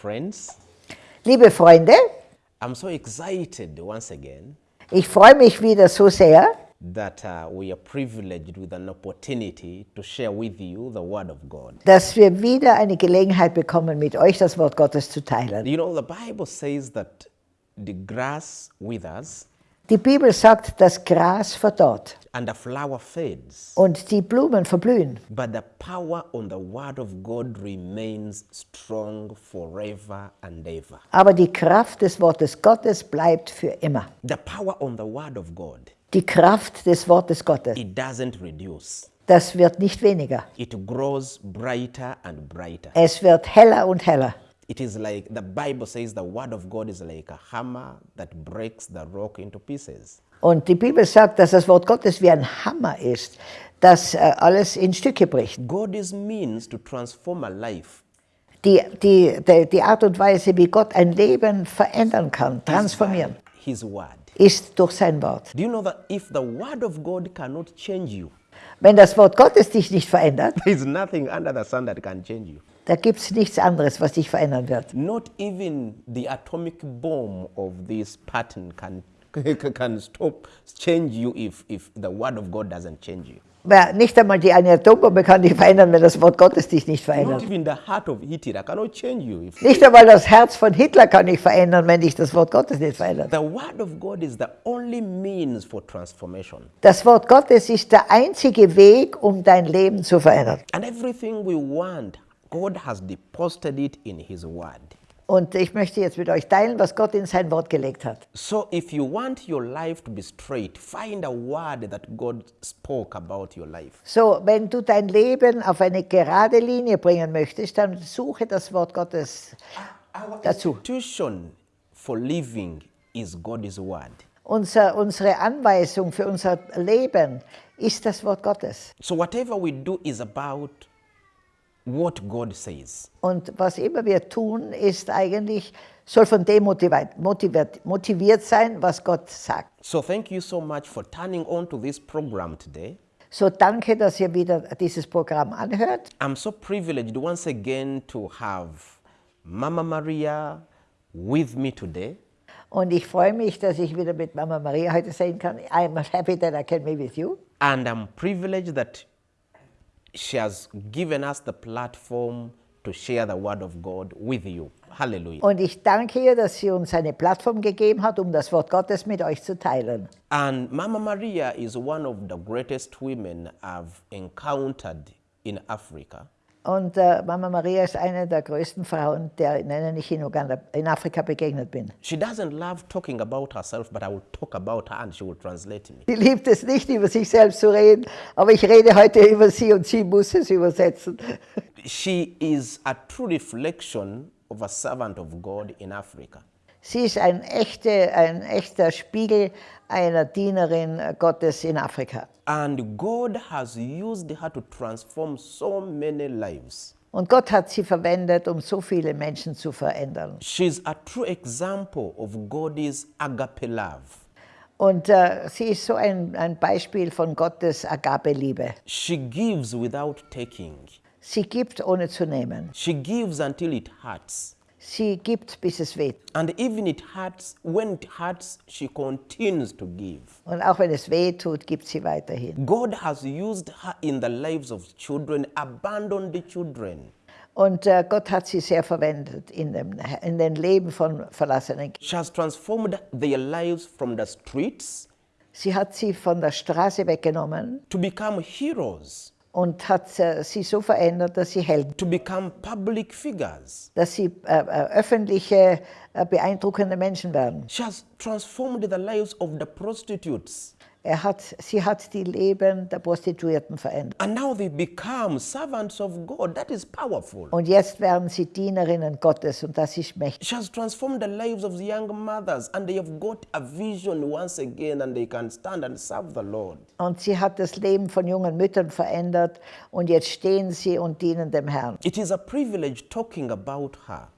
Friends, Liebe Freunde, I'm so excited once again ich freue mich wieder so sehr, that uh, we are privileged with an opportunity to share with you the Word of God. dass wir wieder eine Gelegenheit bekommen, mit euch das Wort Gottes zu teilen. You know, the Bible says that the grass withers Die Bibel sagt, das Gras verdorrt and the flower fades, und die Blumen verblühen. but the power on the Word of God remains strong forever and ever. Aber die Kraft des Wortes Gottes bleibt für immer. The power on the Word of God, Die Kraft des Wortes Gottes, it doesn't reduce. das wird nicht weniger. It grows brighter and brighter. Es wird heller und heller. It is like the Bible says the word of God is like a hammer that breaks the rock into pieces. Und die Bibel sagt, dass das Wort Gottes wie ein Hammer ist, das äh, alles in Stücke bricht. God is means to transform a life Die, die, die, die Art und Weise, wie Gott ein Leben verändern kann, transformieren, his word. ist durch sein Wort. Do you know that if the word of God cannot change you, Wenn das Wort Gottes dich nicht verändert, there is nothing under the sun that can change you. Da gibt es nichts anderes, was dich verändern wird. Not even the atomic bomb of this pattern can can stop change you if if the word of God doesn't change you. Weil nicht einmal die eine Atombombe kann dich verändern, wenn das Wort Gottes dich nicht Not verändert. even the heart of Hitler cannot change you if Nicht einmal das Herz von Hitler kann dich verändern, wenn dich das Wort Gottes nicht verändert. the word of God is the only means for transformation. Das Wort Gottes ist der einzige Weg, um dein Leben zu verändern. And everything we want, God has deposited it in His Word. Und ich möchte jetzt mit euch teilen, was Gott in sein Wort gelegt hat. So if you want your life to be straight, find a word that God spoke about your life. So, wenn du dein Leben auf eine gerade Linie bringen möchtest, dann suche das Wort Gottes Our dazu. institution for living is God's Word. Unser, unsere Anweisung für unser Leben ist das Wort Gottes. So whatever we do is about what God says. Und was immer wir tun, ist eigentlich, soll von dem motiviert, motiviert, motiviert sein, was Gott sagt. So thank you so much for turning on to this program today. So danke, dass ihr wieder dieses Programm anhört. I'm so privileged once again to have Mama Maria with me today. Und ich freue mich, dass ich wieder mit Mama Maria heute sein kann. I'm happy that I can be with you. And I'm privileged that she has given us the platform to share the word of God with you. Hallelujah. Und ich danke ihr, dass sie uns eine Plattform gegeben hat, um das Wort Gottes mit euch zu teilen. And Mama Maria is one of the greatest women I've encountered in Africa. Und äh, Mama Maria ist eine der größten Frauen, der, denen ich in, Uganda, in Afrika begegnet bin. She doesn't love talking about herself, but I will talk about her and she will translate me. Sie liebt es nicht, über sich selbst zu reden, aber ich rede heute über sie und sie muss es übersetzen. She is a true reflection of a servant of God in Africa. Sie ist ein, echte, ein echter Spiegel einer Dienerin Gottes in Afrika. And God has used her to transform so many lives. Und Gott hat sie verwendet, um so viele Menschen zu verändern. She's a true example of God's agape love. Und äh, sie ist so ein, ein Beispiel von Gottes Agape-Liebe. She gives without taking. Sie gibt, ohne zu nehmen. She gives until it hurts. Sie gibt, bis es weht. And even it hurts, when it hurts, she continues to give. Und auch wenn es weh tut, gibt sie weiterhin. God has used her in the lives of children, abandoned children. Und äh, uh, Gott hat sie sehr verwendet in, dem, in den Leben von verlassenen Kindern. She has transformed their lives from the streets Sie hat sie von der Straße weggenommen to become heroes, und hat äh, sie so verändert, dass sie Helden, to become public figures. dass sie äh, äh, öffentliche, äh, beeindruckende Menschen werden. She has transformed the lives of the prostitutes. Er hat, sie hat die Leben der Prostituierten verändert. And now they become servants of God. That is powerful. Und jetzt werden sie Dienerinnen Gottes und das ist mächtig. She has transformed the lives of the young mothers, and they have got a vision once again, and they can stand and serve the Lord. Und sie hat das Leben von jungen Müttern verändert und jetzt stehen sie und dienen dem Herrn. It is a privilege talking about her.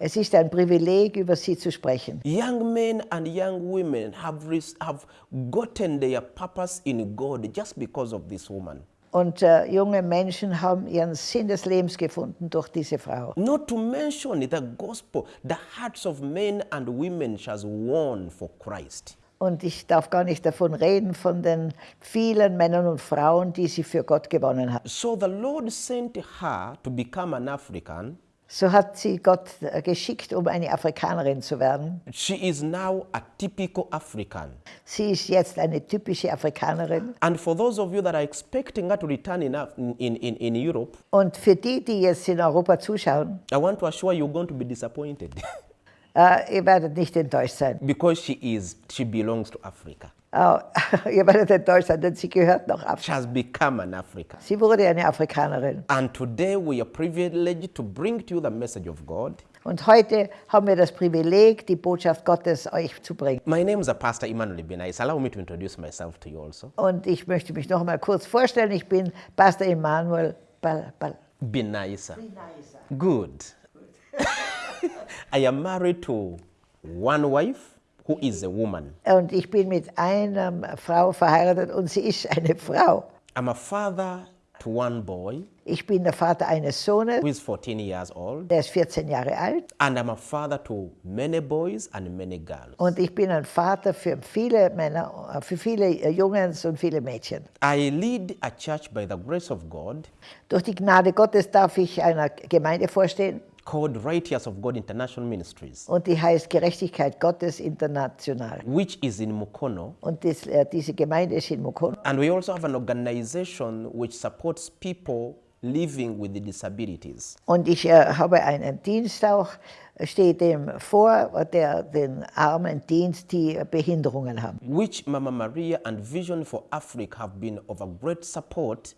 Es ist ein Privileg, über sie zu sprechen. Young men and young women have, have gotten their purpose in God just because of this woman. Und äh, junge Menschen haben ihren Sinn des Lebens gefunden durch diese Frau. Not to mention the gospel, the hearts of men and women shall won for Christ. Und ich darf gar nicht davon reden, von den vielen Männern und Frauen, die sie für Gott gewonnen hat. So the Lord sent her to become an African. So hat sie Gott äh, geschickt, um eine Afrikanerin zu werden. She is now a typical African. Sie ist jetzt eine typische Afrikanerin. And for those of you that are expecting her to return in, in, in, in Europe, Und für die, die jetzt in Europa zuschauen, I want to assure you you're going to be disappointed äh, ihr werdet nicht enttäuscht sein. because she is she belongs to Africa. Äh, ihr werdet enttäuscht sein, denn sie gehört noch She Afrika. has become an African. Sie wurde eine Afrikanerin. And today we are privileged to bring to you the message of God. Und heute haben wir das Privileg, die Botschaft Gottes euch zu bringen. My name is Pastor Emmanuel Benais. Allow me to introduce myself to you also. Und ich möchte mich noch einmal kurz vorstellen. Ich bin Pastor Emanuel Bal Bal Benaisa. Good. I am married to one wife who is a woman. Und ich bin mit einer Frau verheiratet und sie ist eine Frau. I'm a father to one boy Ich bin der Vater eines Sohnes, who is 14 years old. der ist 14 Jahre alt. And I'm a father to many boys and many girls. Und ich bin ein Vater für viele Männer, für viele Jungs und viele Mädchen. I lead a church by the grace of God Durch die Gnade Gottes darf ich einer Gemeinde vorstehen called Righteous of God International Ministries, und die heißt Gerechtigkeit Gottes International. which is in Mukono. Und das, äh, diese Gemeinde ist in Mukono. And we also have an organization which supports people living with disabilities. Und ich äh, habe einen Dienst auch, stehe dem vor, der den Armen dient, die Behinderungen haben. which Mama Maria and Vision for Africa have been of a great support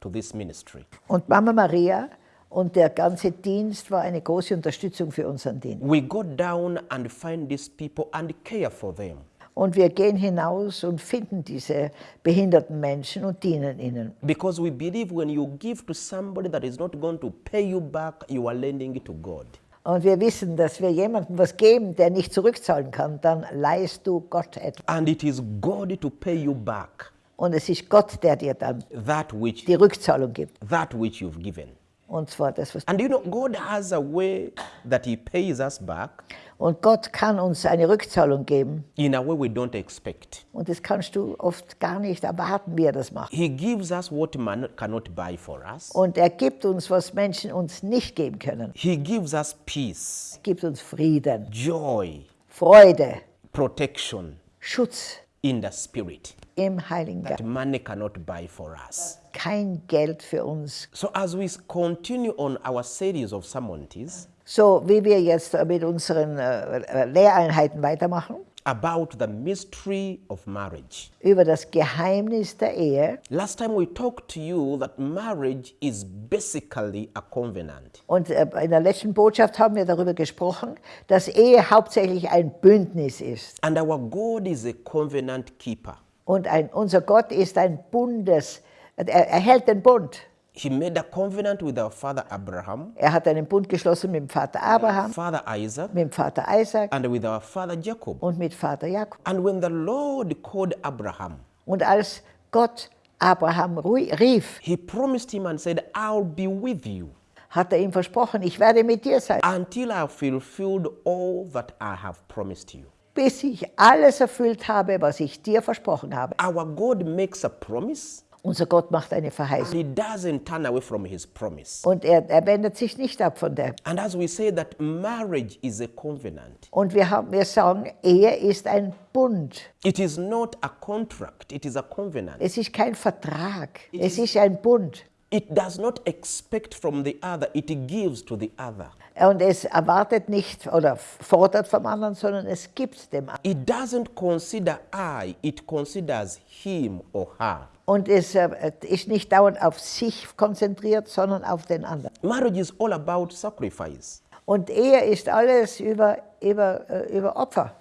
to this ministry. Und Mama Maria und der ganze Dienst war eine große Unterstützung für unseren Dienst. We go down and find these people and care for them. Und wir gehen hinaus und finden diese behinderten Menschen und dienen ihnen. Because we believe when you give to somebody that is not going to pay you back, you are lending it to God. Und wir wissen, dass wir jemandem was geben, der nicht zurückzahlen kann, dann leihst du Gott etwas. And it is God to pay you back Und es ist Gott, der dir dann that which die Rückzahlung gibt. that which you've given. Und zwar das, was And you know, God has a way that He pays us back Und Gott kann uns eine Rückzahlung geben. in a way we don't expect. Und das kannst du oft gar nicht erwarten, wie er das macht. He gives us what man cannot buy for us. Und er gibt uns, was Menschen uns nicht geben können. He gives us peace, Er gibt uns Frieden, joy, Freude, protection Schutz in the spirit im Heiligen Geist. money cannot buy for us. Kein Geld für uns. So as we continue on our series of sermons So wie wir jetzt mit unseren äh, äh, Lehreinheiten weitermachen, about the mystery of marriage. über das Geheimnis der Ehe. Last time we talked to you that marriage is basically a covenant. Und äh, in der letzten Botschaft haben wir darüber gesprochen, dass Ehe hauptsächlich ein Bündnis ist. And our God is a covenant keeper. Und ein, unser Gott ist ein Bundes, er, er hält den Bund. He made a covenant with our father Abraham, Er hat einen Bund geschlossen mit dem Vater Abraham, father Isaac, mit dem Vater Isaac and with our father Jacob. und mit Vater Jakob. And when the Lord called Abraham, Und als Gott Abraham rief, he promised him and said, I'll be with you hat er ihm versprochen, ich werde mit dir sein, until I have fulfilled all that I have promised you. Bis ich alles erfüllt habe, was ich dir versprochen habe. Our God makes a promise Unser Gott macht eine and Verheißung. he doesn't turn away from his promise. Und er, er wendet sich nicht ab von der. And as we say that marriage is a covenant, Und wir, haben, wir sagen, Ehe ist ein Bund. it is not a contract, it is a covenant. Es ist kein Vertrag. Es ist ein Bund. It does not expect from the other, it gives to the other. Und es erwartet nicht oder fordert vom anderen, sondern es gibt dem anderen. It doesn't consider I, it considers him or her. Und es äh, ist nicht dauernd auf sich konzentriert, sondern auf den anderen. Marriage is all about sacrifice. Und Ehe ist alles über, über, äh, über Opfer.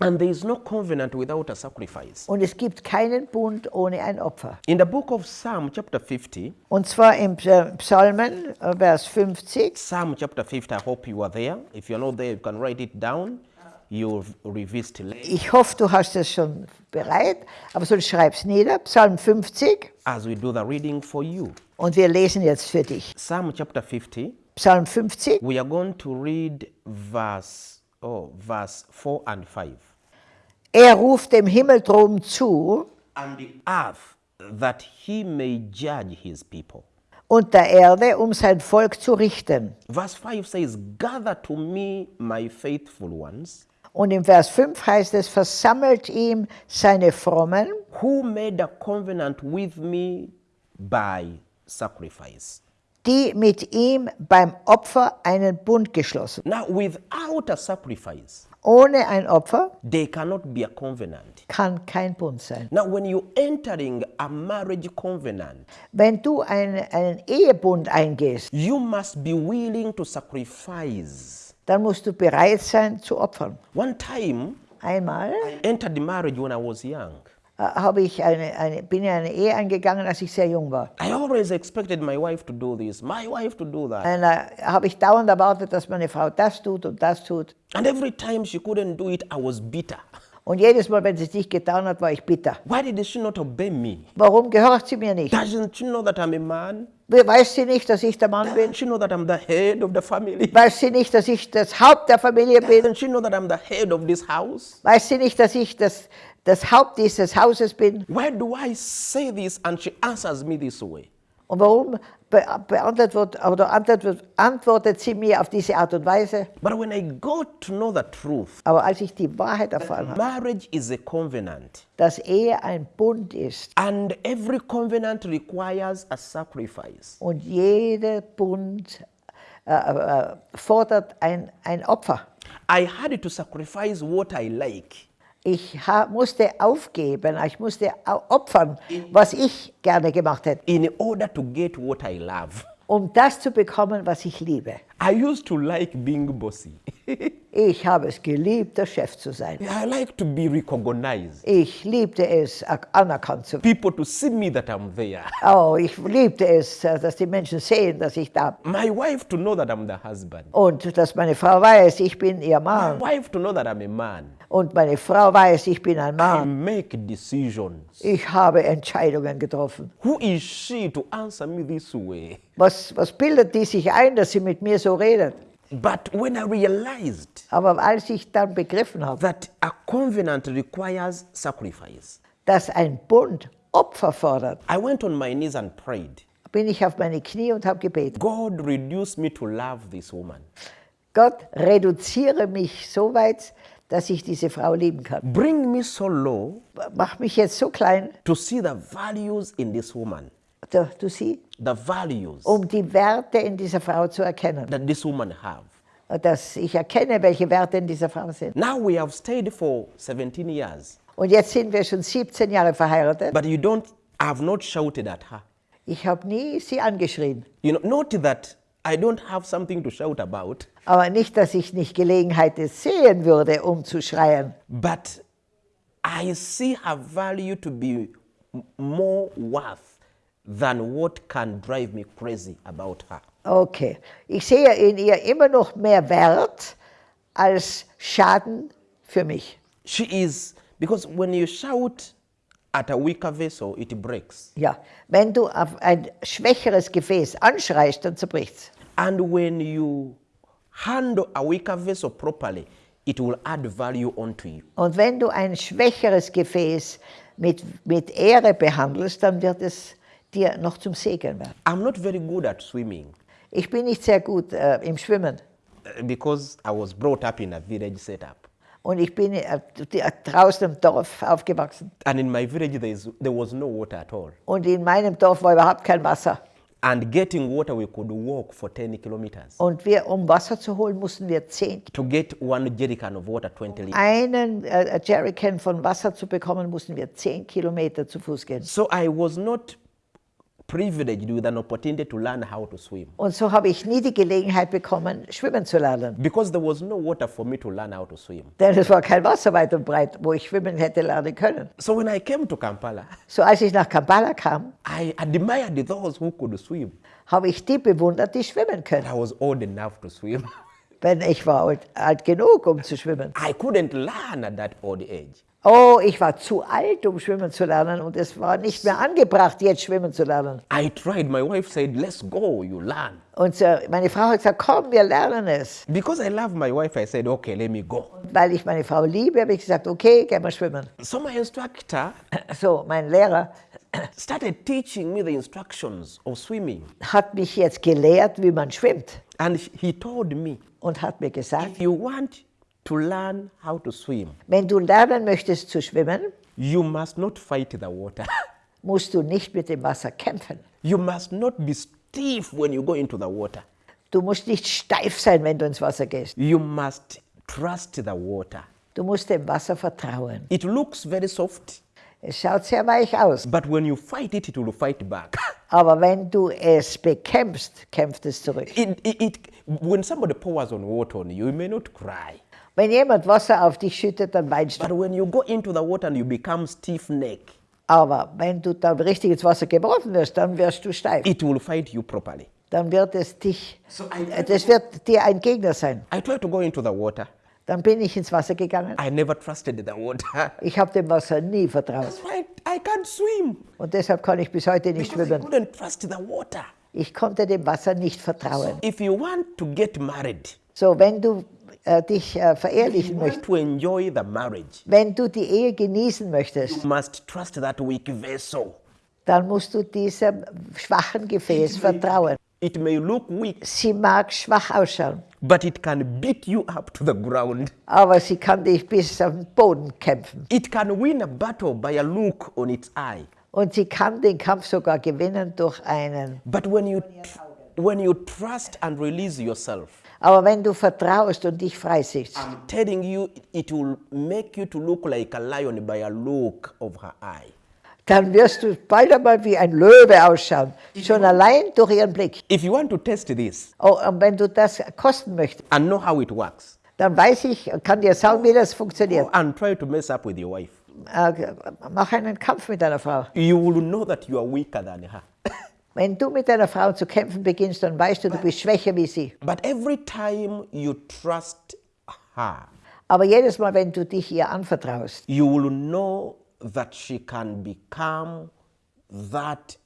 And there is no covenant without a sacrifice. Und es gibt keinen Bund ohne ein Opfer. In the book of Psalm, chapter 50, Und zwar im Psa- Psalmen, äh, Vers 50, Psalm chapter 50, I hope you are there. If you're not there, you can write it down. you'll revisit later Ich hoffe, du hast es schon bereit, aber sonst schreib's nieder. Psalm 50 as we do the reading for you. und wir lesen jetzt für dich. Psalm chapter 50, Psalm 50, we are going to read verse, oh, verse 4 and 5. er ruft dem Himmel drum zu And the earth, that he may judge his people. und der Erde, um sein Volk zu richten. Verse 5 says, Gather to me my faithful ones, Und im Vers 5 heißt es, versammelt ihm seine Frommen, who made a covenant with me by sacrifice. Die mit ihm beim Opfer einen Bund geschlossen. Now, without a sacrifice, Ohne ein Opfer there cannot be a covenant. kann kein Bund sein. Now, when you're entering a marriage covenant, Wenn du einen, einen Ehebund eingehst, you must be willing to sacrifice. dann musst du bereit sein zu opfern. One time, Einmal I entered the marriage when I was young. Habe ich eine, eine, bin ich eine Ehe eingegangen, als ich sehr jung war. I always expected my wife to do this, my wife to do that. Und da habe ich dauernd erwartet, dass meine Frau das tut und das tut. And every time she couldn't do it, I was bitter. Und jedes Mal, wenn sie es nicht getan hat, war ich bitter. Why did she not obey me? Warum gehört sie mir nicht? Doesn't she know that I'm a man? Weiß sie nicht, dass ich der Mann bin? She know that I'm the head of the family? Weiß sie nicht, dass ich das Haupt der Familie bin? Doesn't she know that I'm the head of this house? Weiß sie nicht, dass ich das, das Haupt dieses Hauses bin? Why do I say this and she answers me this way? Und warum be beantwortet, wird, oder antwortet, antwortet sie mir auf diese Art und Weise? But when I got to know the truth, Aber als ich die Wahrheit erfahren habe, marriage is a covenant. dass Ehe ein er Bund ist And every covenant requires a sacrifice. und jeder Bund øh, øh, äh, äh, fordert ein, ein Opfer. I had to sacrifice what I like. Ich musste aufgeben, ich musste opfern, was ich gerne gemacht hätte, in order to get what I love. um das zu bekommen, was ich liebe. I used to like being bossy. Ich habe es geliebt, der Chef zu sein. I like to be recognized. Ich liebte es, anerkannt zu werden. People to see me that I'm there. Oh, ich liebte es, äh, dass die Menschen sehen, dass ich da bin. My wife to know that I'm the husband. Und dass meine Frau weiß, ich bin ihr My Mann. wife to know that I'm a man. Und meine Frau weiß, ich bin ein I Mann. make decisions. Ich habe Entscheidungen getroffen. Who is she to answer me this way? Was, was bildet die sich ein, dass sie mit mir so redet? But when I realized Aber als ich dann begriffen habe, that a covenant requires sacrifice, dass ein Bund Opfer fordert, I went on my knees and prayed. bin ich auf meine Knie und habe gebetet. God, reduce me to love this woman. Gott, reduziere mich so weit, dass ich diese Frau lieben kann. Bring me so low Mach mich jetzt so klein, to see the values in this woman, du, du siehst, the values um die Werte in dieser Frau zu erkennen. that this woman have. Dass ich erkenne, welche Werte in dieser Frau sind. Now we have stayed for 17 years, Und jetzt sind wir schon 17 Jahre verheiratet. but you don't have not shouted at her. Ich habe nie sie angeschrien. You know, not that I don't have something to shout about, Aber nicht, dass ich nicht Gelegenheit sehen würde, um zu schreien. but I see her value to be m- more worth than what can drive me crazy about her. Okay. Ich sehe in ihr immer noch mehr Wert als Schaden für mich. She is, because when you shout at a weaker vessel, it breaks. Ja. Wenn du auf ein schwächeres Gefäß anschreist, dann zerbricht's. And when you handle a weaker vessel properly, it will add value onto you. Und wenn du ein schwächeres Gefäß mit, mit Ehre behandelst, dann wird es dir noch zum Segen werden. I'm not very good at swimming Ich bin nicht sehr gut äh, im Schwimmen. uh, because I was brought up in a village setup. Und ich bin äh, die- draußen im Dorf aufgewachsen. And in my village, there, is, there was no water at all. Und in meinem Dorf war überhaupt kein Wasser. And getting water, we could walk for 10 kilometers. Und wir, um Wasser zu holen, mussten wir zehn, To get one jerrycan of water, 20 liters. einen äh, Jerrycan von Wasser zu bekommen, mussten wir zehn Kilometer zu Fuß gehen. So I was not privileged with an opportunity to learn how to swim Und so habe ich nie die Gelegenheit bekommen, schwimmen zu lernen. because there was no water for me to learn how to swim. Denn es war kein Wasser weit und breit, wo ich schwimmen hätte lernen können. So when I came to Kampala, So als ich nach Kampala kam, I admired those who could swim. habe ich die bewundert, die schwimmen können. I was old enough to swim. Wenn ich war alt, alt genug, um zu schwimmen. I couldn't learn at that old age. Oh, ich war zu alt, um schwimmen zu lernen und es war nicht mehr angebracht, jetzt schwimmen zu lernen. I tried. My wife said, let's go, you learn. Und äh, meine Frau hat gesagt, komm, wir lernen es. Because I love my wife, I said, okay, let me go. Und weil ich meine Frau liebe, habe ich gesagt, okay, gehen wir schwimmen. So my instructor So, mein Lehrer started teaching me the instructions of swimming. hat mich jetzt gelehrt, wie man schwimmt And he told me, und hat mir gesagt, if you want to learn how to swim, wenn du lernen möchtest zu schwimmen, you must not fight the water. musst du nicht mit dem Wasser kämpfen. you must not be stiff when you go into the water. Du musst nicht steif sein, wenn du ins Wasser gehst. You must trust the water. Du musst dem Wasser vertrauen. It looks very soft, Es schaut sehr weich aus, but when you fight it, it will fight back. aber wenn du es bekämpfst, kämpft es zurück. It, it, it, when somebody pours on water on you, you may not cry. Wenn jemand Wasser auf dich schüttet, dann weinst du. But when you go into the water and you become stiff neck, Aber wenn du dann richtig ins Wasser geworfen wirst, dann wirst du steif. it will fight you properly. Dann wird es dich, So I, das wird dir ein Gegner sein. I tried to go into the water. Dann bin ich ins Wasser gegangen. I never trusted the water. Ich habe dem Wasser nie vertraut. That's why I can't swim. Und deshalb kann ich bis heute nicht Because I schwimmen. couldn't trust the water. Ich konnte dem Wasser nicht vertrauen. If you want to get married, So, wenn du äh, dich äh, verehrlichen möchtest, to enjoy the marriage, wenn du die Ehe genießen möchtest, you must trust that weak vessel. dann musst du diesem schwachen Gefäß vertrauen. It may look weak, Sie mag schwach ausschauen, but it can beat you up to the ground. aber sie kann dich bis auf den Boden kämpfen. It can win a battle by a look on its eye. Und sie kann den Kampf sogar gewinnen durch einen. But when you, when you trust and release yourself, Aber wenn du vertraust und dich freisiehst, I'm telling you, it will make you to look like a lion by a look of her eye. dann wirst du bald einmal wie ein Löwe ausschauen. Schon allein durch ihren Blick. If you want to test this Oh, und wenn du das kosten möchtest, and know how it works, dann weiß ich, kann dir sagen, wie das funktioniert. and try to mess up with your wife. Äh, mach einen Kampf mit deiner Frau. You will know that you are weaker than her. Wenn du mit deiner Frau zu kämpfen beginnst, dann weißt du, du bist schwächer wie sie. But every time you trust her, Aber jedes Mal, wenn du dich ihr anvertraust, you will know that she can become that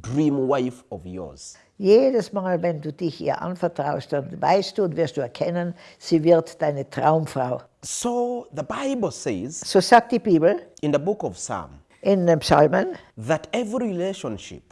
dream wife of yours. jedes Mal, wenn du dich ihr anvertraust, dann weißt du und wirst du erkennen, sie wird deine Traumfrau. So the Bible says So sagt die Bibel in the book of Psalm in den Psalmen, that every relationship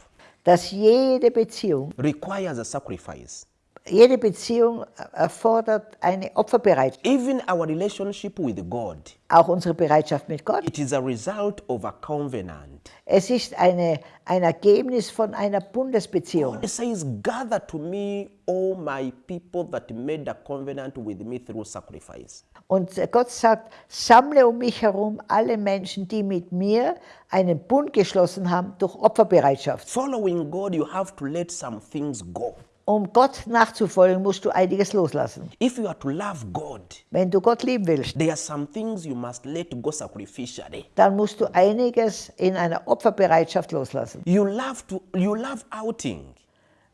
dass jede Beziehung, requires a sacrifice. jede Beziehung erfordert eine Opferbereitschaft. Even our relationship with God, Auch unsere Bereitschaft mit Gott. it is a result of a covenant. Es ist eine, ein Ergebnis von einer Bundesbeziehung. It says, Gather to me all my people that made a covenant with me through sacrifice. Und Gott sagt, sammle um mich herum alle Menschen, die mit mir einen Bund geschlossen haben durch Opferbereitschaft. Following God, you have to let some things go. Um Gott nachzufolgen, musst du einiges loslassen. If you are to love God, Wenn du Gott lieben willst, there are some things you must let go sacrificially. dann musst du einiges in einer Opferbereitschaft loslassen. You love to you love outing,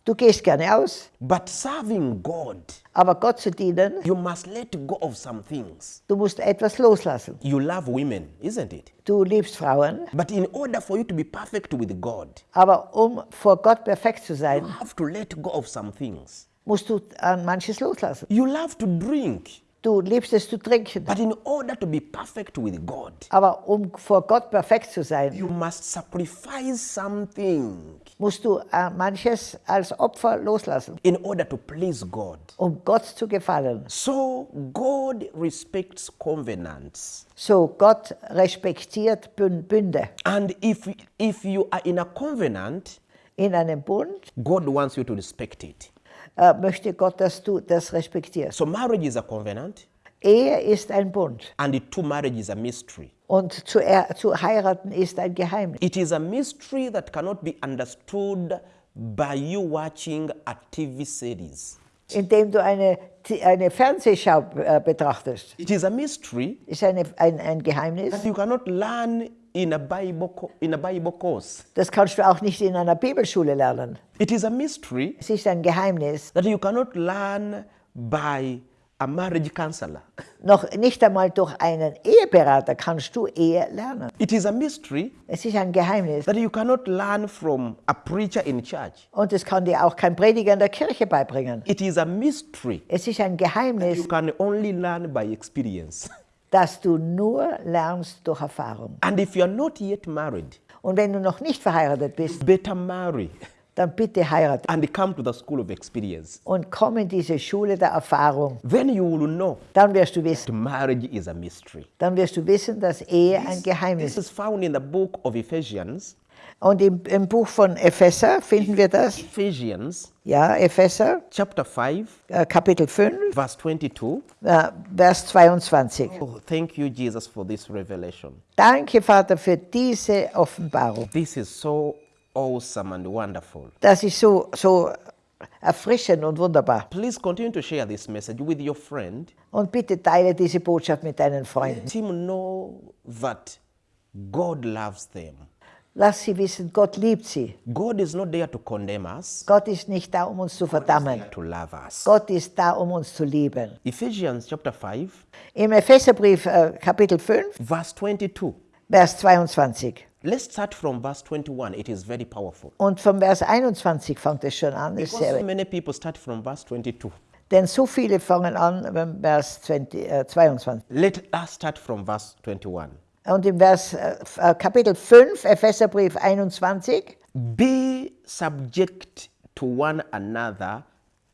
Du gehst gerne aus, but serving God, aber Gott zu dienen, you must let go of some things. du musst etwas loslassen. You love women, isn't it? Du liebst Frauen, But in order for you to be perfect with God, aber um vor Gott perfekt zu you sein, have to let go of some things. musst du an manches loslassen. You love to drink, Du liebst es zu trinken, but in order to be perfect with God, aber um vor Gott perfekt zu sein, you must sacrifice something musst du äh, manches als Opfer loslassen, in order to please God. um Gott zu gefallen. So God respects covenants. So Gott respektiert Bün- Bünde. And if, if you are in a covenant, In einem Bund God wants you to respect it. Äh, möchte Gott, dass du das respektierst. So marriage is a covenant, Ehe ist ein Bund and the two marriage is a mystery. und zu, zu heiraten ist ein Geheimnis. It is a mystery that cannot be understood by you watching a TV series. Indem du eine, eine Fernsehschau äh, betrachtest, It is a mystery ist eine, ein, ein Geheimnis, that you cannot learn in a Bible, in a Bible course. Das kannst du auch nicht in einer Bibelschule lernen. It is a mystery Es ist ein Geheimnis. that you cannot learn by a marriage counselor. Noch nicht einmal durch einen Eheberater kannst du Ehe lernen. It is a mystery Es ist ein Geheimnis. that you cannot learn from a preacher in church. Und das kann dir auch kein Prediger in der Kirche beibringen. It is a mystery Es ist ein Geheimnis, you can only learn by experience. das du nur lernst durch Erfahrung. And if you are not yet married, Und wenn du noch nicht verheiratet bist, better marry dann bitte heirate and come to the school of experience. und komm in diese Schule der Erfahrung. Then you will know Dann wirst du wissen, marriage is a mystery. dann wirst du wissen, dass Ehe ein Geheimnis This ist. is found in the book of Ephesians. Und im, im Buch von Epheser finden wir das. Ephesians Ja, Epheser, chapter 5, äh, Kapitel 5, verse 22. äh, Vers 22. Oh, thank you, Jesus, for this revelation. Danke, Vater, für diese Offenbarung. This is so awesome and wonderful. Das ist so, so erfrischend und wunderbar. Please continue to share this message with your friend. Und bitte teile diese Botschaft mit deinen Freunden. Let him know that God loves them. Lass sie wissen, Gott liebt sie. God is not there to condemn us, Gott ist nicht da, um uns zu verdammen. to love us. Gott ist da, um uns zu lieben. Ephesians chapter 5, Im Epheserbrief äh, Kapitel 5, verse 22. Vers 22. Let's start from verse 21. It is very powerful. Und vom Vers 21 fängt es schon an. Because so sehr, many people start from verse 22. denn so viele fangen an beim Vers 20, äh, 22. Let us start from verse 21. Und im Vers, äh, äh, Kapitel 5, Epheserbrief 21, Be subject to one another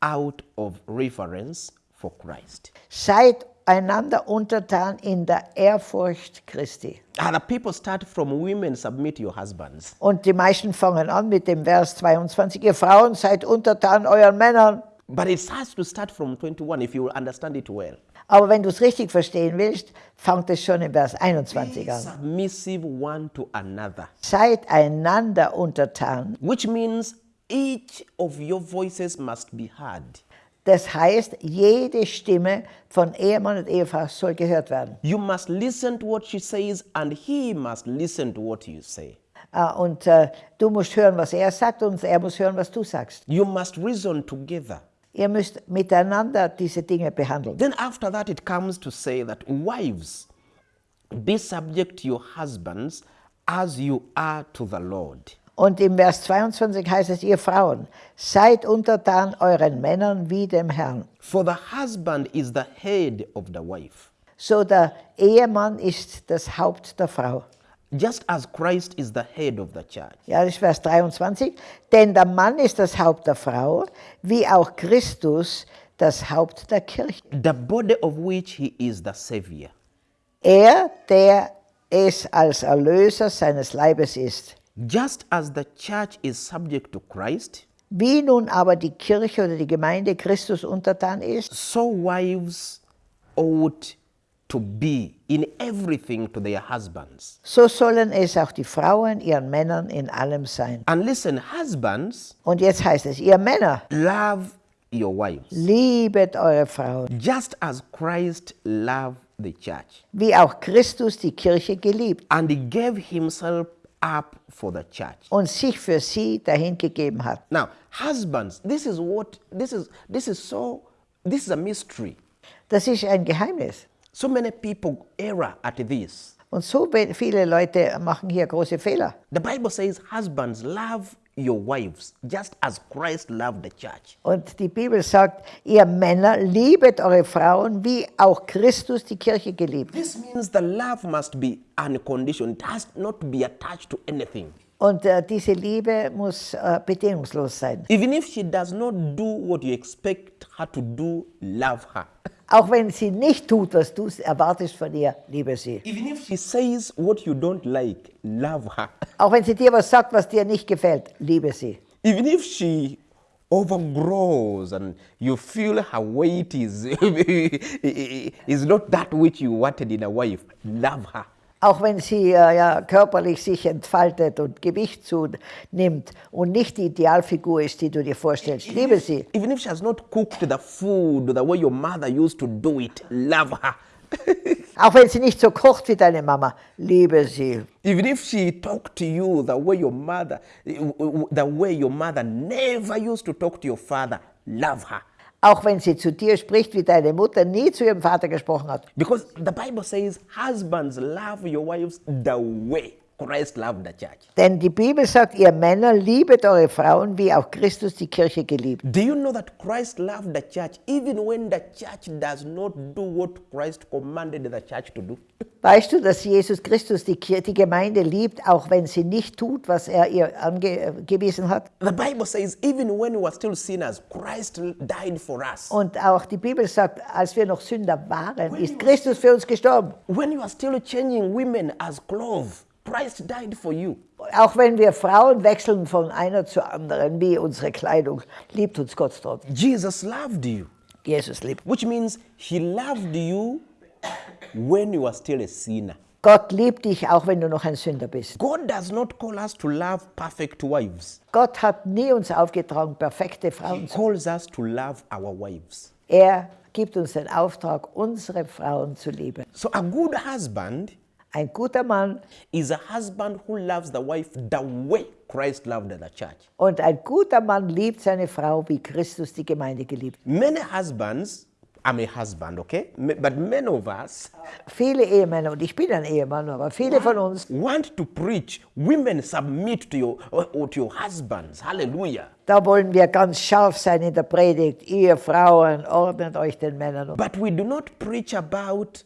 out of reverence for Christ. seid einander untertan in der Ehrfurcht Christi. Other people start from women submit your husbands. Und die meisten fangen an mit dem Vers 22, ihr Frauen seid untertan euren Männern. But it has to start from 21 if you understand it well. Aber wenn du es richtig verstehen willst, fängt es schon im Vers 21 Be an. submissive one to another, Seid einander untertan. which means each of your voices must be heard. Das heißt, jede Stimme von Ehemann und Ehefrau soll gehört werden. You must listen to what she says, and he must listen to what you say. Ah, Und äh, du musst hören, was er sagt und er muss hören, was du sagst. You must reason together. Ihr müsst miteinander diese Dinge behandeln. Then, after that, it comes to say that wives, be subject to your husbands as you are to the Lord. Und im Vers 22 heißt es, ihr Frauen, seid untertan euren Männern wie dem Herrn. For the husband is the head of the wife, So der Ehemann ist das Haupt der Frau. Just as Christ is the head of the church. Ja, das ist Vers 23. Denn der Mann ist das Haupt der Frau, wie auch Christus das Haupt der Kirche. the body of which he is the Savior. Er, der es als Erlöser seines Leibes ist. Just as the church is subject to Christ, Wie nun aber die Kirche oder die Gemeinde Christus untertan ist, so wives ought to be in everything to their husbands. so sollen es auch die Frauen ihren Männern in allem sein. And listen, husbands, Und jetzt heißt es, ihr Männer, love your wives, liebet eure Frauen, just as Christ loved the church wie auch Christus die Kirche geliebt and he gave himself up for the church. und sich für sie dahingegeben hat. Now, husbands, this is what this is this is so this is a mystery. Das ist ein Geheimnis. So many people err at this. Und so viele Leute machen hier große Fehler. The Bible says, Husbands, love your wives just as Christ loved the church. Und die Bibel sagt, ihr Männer liebet eure Frauen, wie auch Christus die Kirche geliebt. This means the love must be unconditional, it has not to be attached to anything. Und äh, diese Liebe muss äh, bedingungslos sein. Even if she does not do what you expect her to do, love her. Auch wenn sie nicht tut, was du erwartest von ihr, liebe sie. Even if she says what you don't like, love her. Auch wenn sie dir was sagt, was dir nicht gefällt, liebe sie. Even if she overgrows and you feel her weight is, is not that which you wanted in a wife, love her. Auch wenn sie äh, ja, körperlich sich entfaltet und Gewicht zunimmt und nicht die Idealfigur ist, die du dir vorstellst, liebe sie. Even if she has not cooked the food the way your mother used to do it, love her. Auch wenn sie nicht so kocht wie deine Mama, liebe sie. Even if she talked to you the way your mother, the way your mother never used to talk to your father, love her. Auch wenn sie zu dir spricht, wie deine Mutter nie zu ihrem Vater gesprochen hat. Because the Bible says, husbands, love your wives the way Christ loved the church. Denn die Bibel sagt, ihr Männer liebet eure Frauen, wie auch Christus die Kirche geliebt. Do you know that Christ loved the church even when the church does not do what Christ commanded the church to do? Weißt du, dass Jesus Christus die, Kir- die Gemeinde liebt, auch wenn sie nicht tut, was er ihr angewiesen hat? The Bible says, even when we were still sinners, Christ died for us. Und auch die Bibel sagt, als wir noch Sünder waren, ist Christus für uns gestorben. When you are still changing women as clothes, Christ died for you. Auch wenn wir Frauen wechseln von einer zur anderen, wie unsere Kleidung, liebt uns Gott trotzdem. Jesus loved you, Jesus liebt. which means he loved you when you are still a sinner. Gott liebt dich, auch wenn du noch ein Sünder bist. God does not call us to love perfect wives. Gott hat nie uns aufgetragen, perfekte Frauen He zu. calls us to love our wives. Er gibt uns den Auftrag, unsere Frauen zu lieben. So a good husband Ein guter Mann is a husband who loves the wife the way Christ loved the church. und ein guter Mann liebt seine Frau, wie Christus die Gemeinde geliebt. Many husbands, I'm a husband, okay? But many of us Viele Ehemänner, und ich bin ein Ehemann, aber viele von uns, want to preach, women submit to your, or to your husbands. Hallelujah. da wollen wir ganz scharf sein in der Predigt. Ihr Frauen, ordnet euch den Männern um. But we do not preach about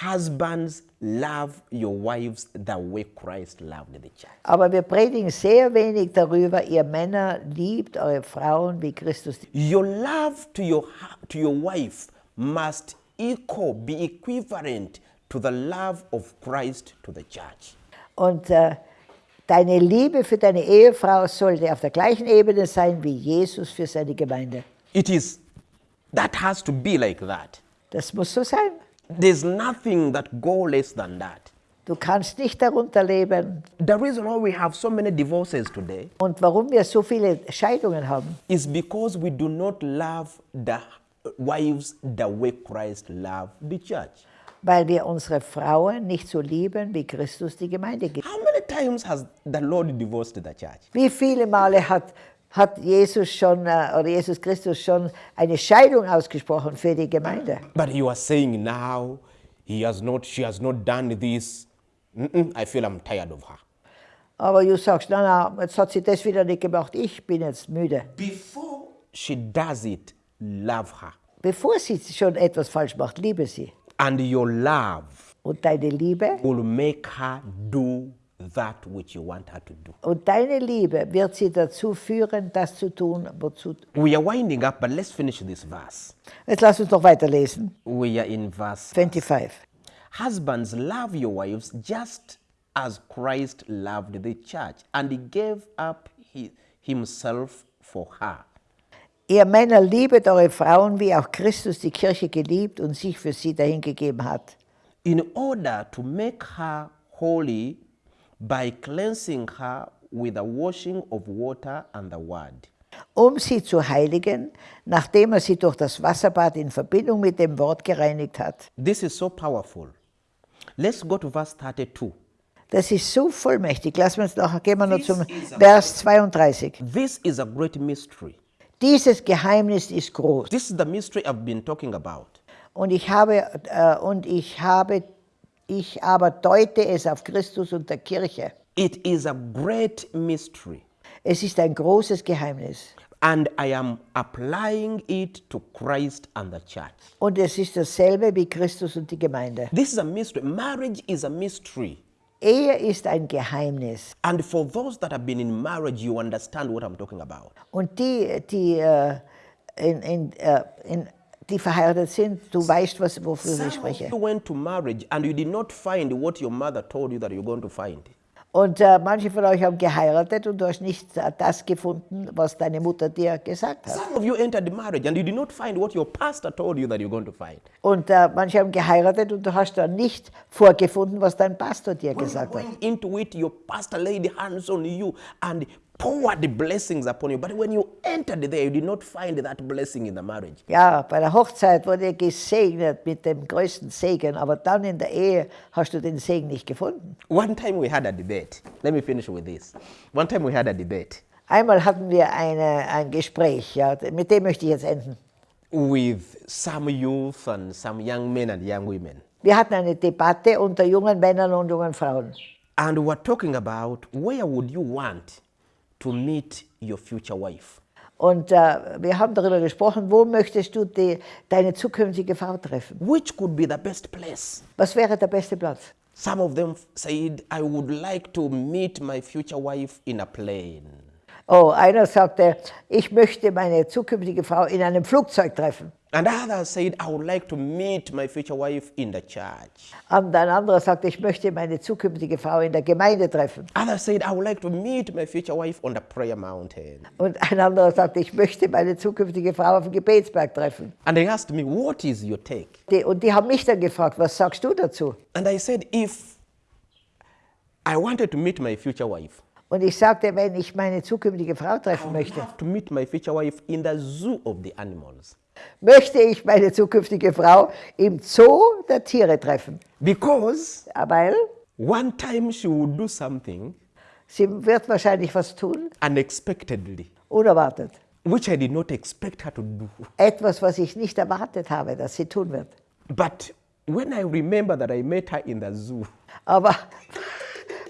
husbands love your wives the way Christ loved the church. Aber wir predigen sehr wenig darüber, ihr Männer liebt eure Frauen, wie Christus Your love to your, to your wife must equal, be equivalent to the love of Christ to the church. Und äh, deine Liebe für deine Ehefrau sollte auf der gleichen Ebene sein wie Jesus für seine Gemeinde. It is, that has to be like that. Das muss so sein. There's nothing that go less than that. Du kannst nicht darunter leben. The reason why we have so many divorces today Und warum wir so viele Scheidungen haben, is because we do not love the wives the way Christ loved the church. weil wir unsere Frauen nicht so lieben, wie Christus die Gemeinde gibt. How many times has the Lord divorced the church? Wie viele Male hat, hat Jesus schon äh, oder Jesus Christus schon eine Scheidung ausgesprochen für die Gemeinde? But you are saying now he has not, she has not done this. Mm-mm, I feel I'm tired of her. Aber du sagst, na, na, jetzt hat sie das wieder nicht gemacht, ich bin jetzt müde. Before she does it, love her. Bevor sie schon etwas falsch macht, liebe sie. And your love Und deine Liebe will make her do that which you want her to do. und deine Liebe wird sie dazu führen, das zu tun, wozu. We are winding up, but let's finish this verse. Jetzt lass uns noch weiterlesen. We are in verse 25. Husbands, love your wives just as Christ loved the church and he gave up hi- himself for her. Ihr Männer liebet eure Frauen, wie auch Christus die Kirche geliebt und sich für sie dahingegeben hat. in order to make her holy by cleansing her with the washing of water and the word. um sie zu heiligen, nachdem er sie durch das Wasserbad in Verbindung mit dem Wort gereinigt hat. This is so powerful. Let's go to verse 32. Das ist so vollmächtig. Wir uns noch, gehen wir noch This zum is a- Vers 32. This is a great mystery. Dieses Geheimnis ist groß. This is the mystery I've been talking about. Und ich habe, äh, und ich habe, ich aber deute es auf Christus und der Kirche. It is a great mystery. Es ist ein großes Geheimnis. And I am applying it to Christ and the church. Und es ist dasselbe wie Christus und die Gemeinde. This is a mystery. Marriage is a mystery. Ehe ist ein Geheimnis. And for those that have been in marriage, you understand what I'm talking about. Und die, die, äh, in, in, äh, in, die verheiratet sind, du weißt, was, wofür ich Some spreche. you went to marriage and you did not find what your mother told you that you're going to find. Und äh, manche von euch haben geheiratet und du hast nicht äh, das gefunden, was deine Mutter dir gesagt hat. Some of you entered marriage and you did not find what your pastor told you that you're going to find. Und äh, manche haben geheiratet und du hast dann nicht vorgefunden, was dein Pastor dir When you gesagt hat. into it, your pastor laid hands on you and poured blessings upon you. But when you entered there, you did not find that blessing in the marriage. Ja, bei der Hochzeit wurde er gesegnet mit dem größten Segen, aber dann in der Ehe hast du den Segen nicht gefunden. One time we had a debate. Let me finish with this. One time we had a debate Einmal hatten wir eine, ein Gespräch, ja, mit dem möchte ich jetzt enden. with some youth and some young men and young women. Wir hatten eine Debatte unter jungen Männern und jungen Frauen. And we were talking about where would you want to meet your future wife? Und äh, wir haben darüber gesprochen, wo möchtest du die, deine zukünftige Frau treffen? Which could be the best place? Was wäre der beste Platz? Some of them said, I would like to meet my future wife in a plane. Oh, einer sagte, ich möchte meine zukünftige Frau in einem Flugzeug treffen. And others said, I would like to meet my future wife in the church. Und ein anderer sagte, ich möchte meine zukünftige Frau in der Gemeinde treffen. Others said, I would like to meet my future wife on the prayer mountain. Und ein anderer sagte, ich möchte meine zukünftige Frau auf dem Gebetsberg treffen. And they asked me, What is your take? Die, und die haben mich dann gefragt, was sagst du dazu? And I said, If I wanted to meet my future wife, Und ich sagte, wenn ich meine zukünftige Frau treffen möchte, love to meet my future wife in the zoo of the animals. möchte ich meine zukünftige Frau im Zoo der Tiere treffen. Because Weil one time she would do something sie wird wahrscheinlich was tun, unexpectedly, unerwartet. which I did not expect her to do. Etwas, was ich nicht erwartet habe, dass sie tun wird. But when I remember that I met her in the zoo, Aber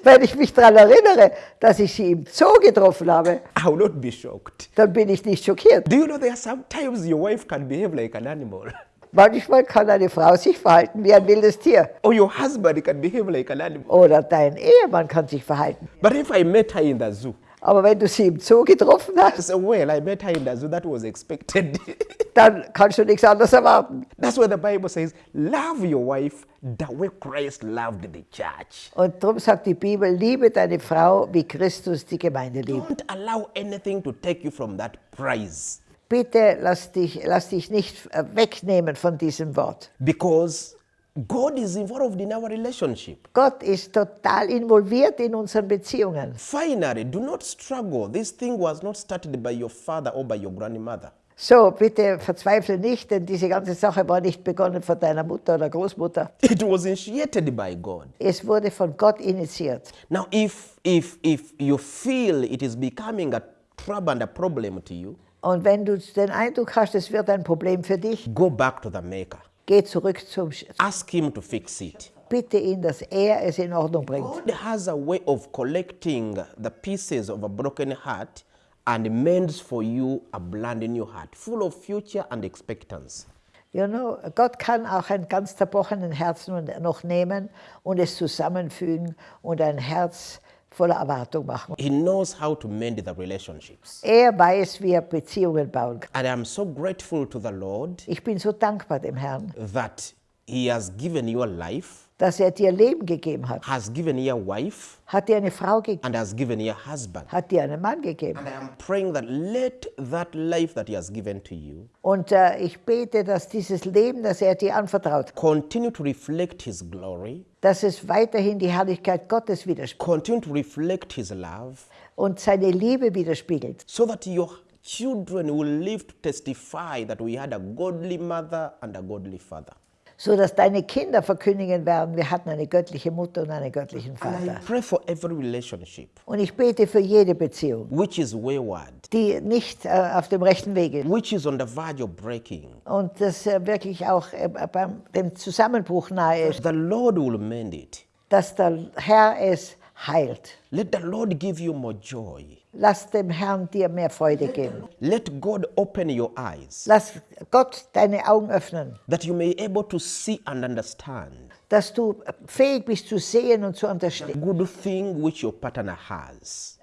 wenn ich mich daran erinnere, dass ich sie im Zoo getroffen habe, I will not be shocked. dann bin ich nicht schockiert. Do you know there are sometimes your wife can behave like an animal? Manchmal kann eine Frau sich verhalten wie ein wildes Tier. Or your husband can behave like an animal. Oder dein Ehemann kann sich verhalten. But if I met her in the zoo, Aber wenn du sie im Zoo getroffen hast, say, well, I met her in the zoo, that was expected. dann kannst du nichts anderes erwarten. That's what the Bible says. Love your wife the way Christ loved the church. Und darum sagt die Bibel, liebe deine Frau, wie Christus die Gemeinde liebt. Don't allow anything to take you from that prize. Bitte lass dich, lass dich nicht äh, wegnehmen von diesem Wort. Because God is involved in our relationship. Gott ist total involviert in unseren Beziehungen. Finally, do not struggle. This thing was not started by your father or by your grandmother. So, bitte verzweifle nicht, denn diese ganze Sache war nicht begonnen von deiner Mutter oder Großmutter. It was initiated by God. Es wurde von Gott initiiert. Now, if, if, if you feel it is becoming a trouble and a problem to you, Und wenn du den Eindruck hast, es wird ein Problem für dich, go back to the Maker. Geh zurück zum Sch Ask Him to fix it. Bitte ihn, dass er es in Ordnung bringt. God has a way of collecting the pieces of a broken heart and mends for you a brand new heart, full of future and expectancy. You know, Gott kann auch einen ganz zerbrochenen Herzen noch nehmen und es zusammenfügen und ein Herz voller Erwartung machen. He knows how to mend the relationships. Er weiß, wie er Beziehungen bauen kann. And I'm so grateful to the Lord Ich bin so dankbar dem Herrn, that He has given you a life, dass er dir Leben gegeben hat. has given you a wife, Hat dir eine Frau gegeben, and has given you a husband. hat dir einen Mann gegeben. And I am praying that let that life that He has given to you Und äh, ich bete, dass dieses Leben, das er dir anvertraut, continue to reflect His glory, dass es weiterhin die Herrlichkeit Gottes widerspiegelt continue to reflect His love, und seine Liebe widerspiegelt. so that your children will live to testify that we had a godly mother and a godly father. So dass deine Kinder verkündigen werden, wir hatten eine göttliche Mutter und einen göttlichen Vater. pray for every relationship Und ich bete für jede Beziehung, which is wayward, die nicht äh, auf dem rechten Weg ist which is on the verge of breaking. und das äh, wirklich auch äh, beim dem Zusammenbruch nahe ist, The Lord will mend it. dass der Herr es heilt. Let the Lord give you more joy. Lass dem Herrn dir mehr Freude geben. Let God open your eyes Lass Gott deine Augen öffnen, that you may able to see and understand dass du fähig bist zu sehen und zu the unterstehen. good thing which your partner has.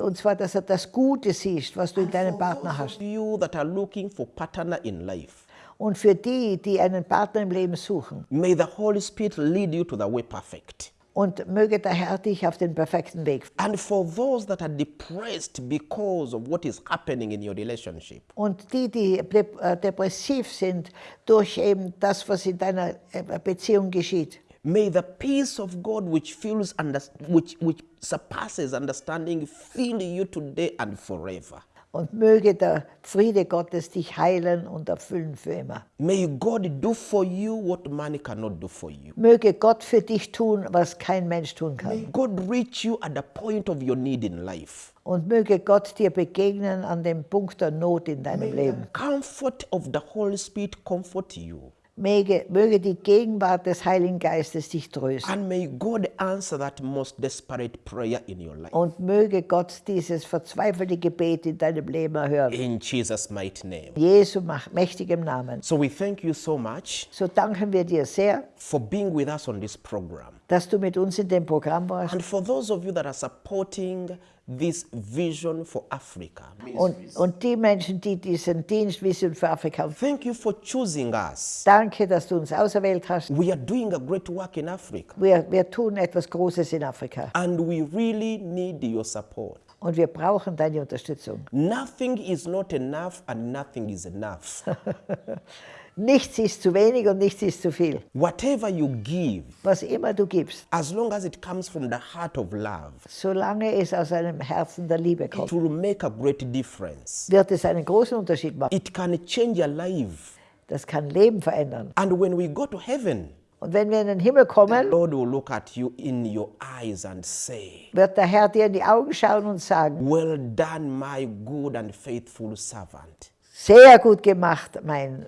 Und zwar, dass er das Gute siehst, was du in deinem Partner hast. you that are looking for partner in life, Und für die, die einen Partner im Leben suchen, may the Holy Spirit lead you to the way perfect. Und möge der Herr dich auf den perfekten Weg. And for those that are depressed because of what is happening in your relationship, Und die, die äh, depressiv sind durch eben das, was in deiner äh, Beziehung geschieht, May the peace of God, which fills under, which, which surpasses understanding, fill you today and forever. Und möge der Friede Gottes dich heilen und erfüllen für immer. May God do for you what man cannot do for you. Möge Gott für dich tun, was kein Mensch tun kann. May God reach you at the point of your need in life. Und möge Gott dir begegnen an dem Punkt der Not in deinem May Leben. the comfort of the Holy Spirit comfort you. Möge, möge die Gegenwart des Heiligen Geistes dich trösten. And may God answer that most desperate prayer in your life. Und möge Gott dieses verzweifelte Gebet in deinem Leben erhören. In Jesus' mighty name. Jesu mächtigem Namen. So we thank you so much So danken wir dir sehr, for being with us on this program. dass du mit uns in dem Programm warst. And for those of you that are supporting this vision for Africa, Und, und die Menschen, die diesen Dienst Vision für Afrika thank you for choosing us. danke, dass du uns auserwählt hast. We are doing a great work in Africa. Wir, wir tun etwas Großes in Afrika And we really need your support. und wir brauchen deine Unterstützung. Nothing is not enough and nothing is enough. Nichts ist zu wenig und nichts ist zu viel. Whatever you give, Was immer du gibst, as long as it comes from the heart of love, solange es aus einem Herzen der Liebe it kommt, will make a great difference. wird es einen großen Unterschied machen. It can change your life. Das kann Leben verändern. And when we go to heaven, Und wenn wir in den Himmel kommen, Lord will look at you in your eyes and say, wird der Herr dir in die Augen schauen und sagen, Well done, my good and faithful servant. sehr gut gemacht, mein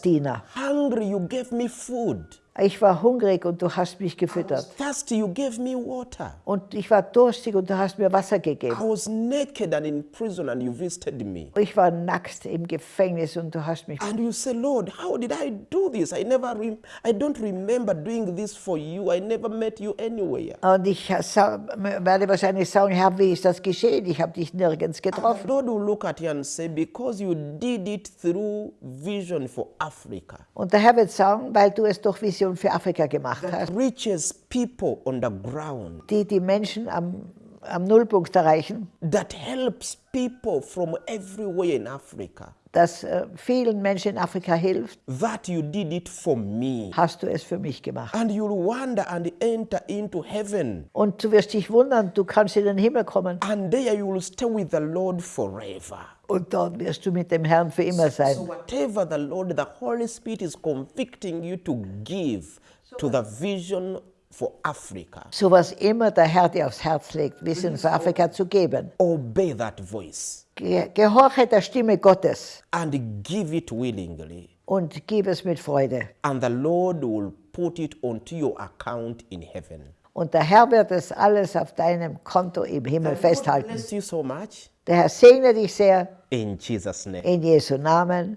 Diener. Hungry, you gave me food. Ich war hungrig und du hast mich gefüttert. Thirsty, you gave me water. Und ich war durstig und du hast mir Wasser gegeben. I was naked and in prison and you visited me. Ich war nackt im Gefängnis und du hast mich. And you say, Lord, how did I do this? I never, I don't remember doing this for you. I never met you anywhere. Und ich werde wahrscheinlich sagen, Herr, wie ist das geschehen? Ich habe dich nirgends getroffen. Lord will look at you and say, because you did it through vision for Africa, Und der Herr wird sagen, weil du es durch Vision für Afrika gemacht hast, reaches people on the ground, die die Menschen am, am Nullpunkt erreichen, that helps people from everywhere in Africa, das äh, vielen Menschen in Afrika hilft, that you did it for me. hast du es für mich gemacht. And you'll wander and enter into heaven. Und du wirst dich wundern, du kannst in den Himmel kommen And there you will stay with the Lord forever. Und dort wirst du mit dem Herrn für immer sein. So whatever the Lord, the Holy Spirit is convicting you to give to the vision for Africa, So was immer der Herr dir aufs Herz legt, Wissen für Afrika zu geben. obey that voice Ge gehorche der Stimme Gottes and give it willingly. und gib es mit Freude. And the Lord will put it onto your account in heaven. Und der Herr wird es alles auf deinem Konto im Himmel festhalten. bless you so much. Der Herr segne dich sehr In Jesus' name. in Jesu Namen.